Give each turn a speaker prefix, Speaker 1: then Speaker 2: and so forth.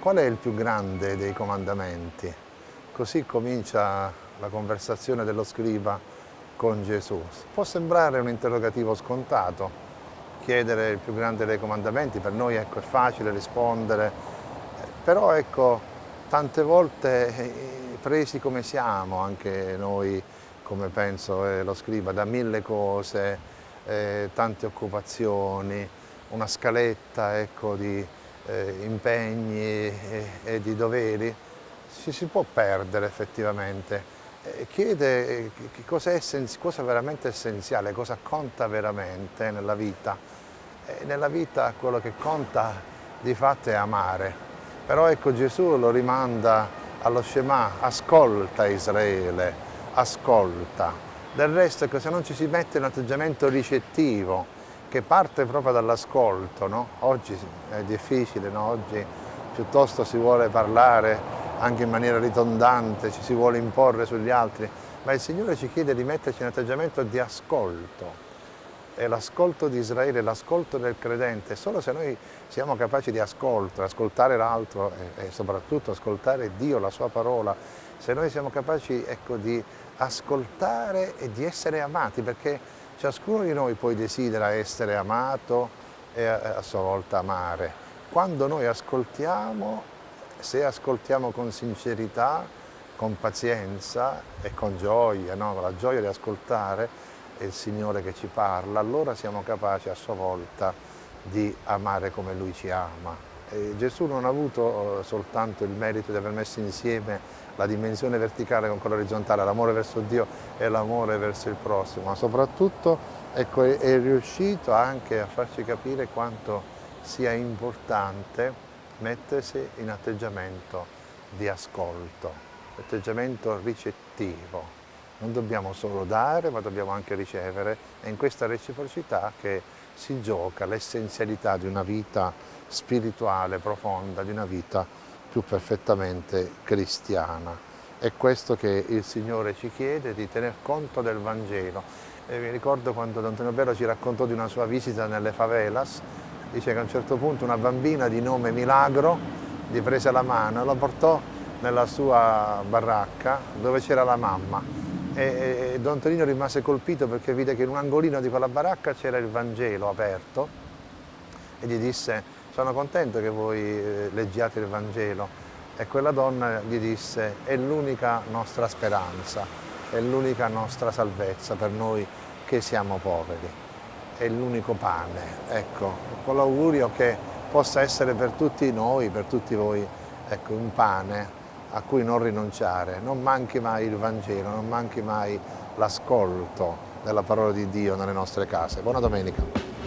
Speaker 1: qual è il più grande dei comandamenti? Così comincia la conversazione dello scriba con Gesù. Può sembrare un interrogativo scontato, chiedere il più grande dei comandamenti, per noi ecco, è facile rispondere, però ecco, tante volte eh, presi come siamo, anche noi, come penso eh, lo scriba, da mille cose, eh, tante occupazioni, una scaletta ecco, di eh, impegni e, e di doveri, ci si può perdere effettivamente. Chiede eh, cosa è, cosa è veramente essenziale, cosa conta veramente nella vita. E nella vita quello che conta di fatto è amare. Però ecco Gesù lo rimanda allo Shema, ascolta Israele, ascolta. Del resto ecco, se non ci si mette in un atteggiamento ricettivo, che parte proprio dall'ascolto, no? oggi è difficile, no? oggi piuttosto si vuole parlare anche in maniera ritondante, ci si vuole imporre sugli altri, ma il Signore ci chiede di metterci in atteggiamento di ascolto. E l'ascolto di Israele, l'ascolto del credente, solo se noi siamo capaci di ascolto, ascoltare l'altro e, soprattutto ascoltare Dio, la sua parola, se noi siamo capaci ecco, di ascoltare e di essere amati, perché ciascuno di noi poi desidera essere amato e a, a sua volta amare. Quando noi ascoltiamo se ascoltiamo con sincerità, con pazienza e con gioia, no? la gioia di ascoltare il Signore che ci parla, allora siamo capaci a sua volta di amare come Lui ci ama. Gesù non ha avuto eh, soltanto il merito di aver messo insieme la dimensione verticale con quella orizzontale, l'amore verso Dio e l'amore verso il prossimo, ma soprattutto ecco, è riuscito anche a farci capire quanto sia importante mettersi in atteggiamento di ascolto, atteggiamento ricettivo. Non dobbiamo solo dare, ma dobbiamo anche ricevere. È in questa reciprocità che si gioca l'essenzialità di una vita spirituale profonda, di una vita più perfettamente cristiana. È questo che il Signore ci chiede, di tener conto del Vangelo. E mi ricordo quando Don Antonio Bello ci raccontò di una sua visita nelle favelas, dice che a un certo punto una bambina di nome Milagro gli prese la mano e la portò nella sua baracca dove c'era la mamma e, e Don Tonino rimase colpito perché vide che in un angolino di quella baracca c'era il Vangelo aperto e gli disse sono contento che voi eh, leggiate il Vangelo. E quella donna gli disse è l'unica nostra speranza, è l'unica nostra salvezza per noi che siamo poveri. È l'unico pane, ecco, con l'augurio che possa essere per tutti noi, per tutti voi, ecco, un pane a cui non rinunciare, non manchi mai il Vangelo, non manchi mai l'ascolto della parola di Dio nelle nostre case. Buona domenica.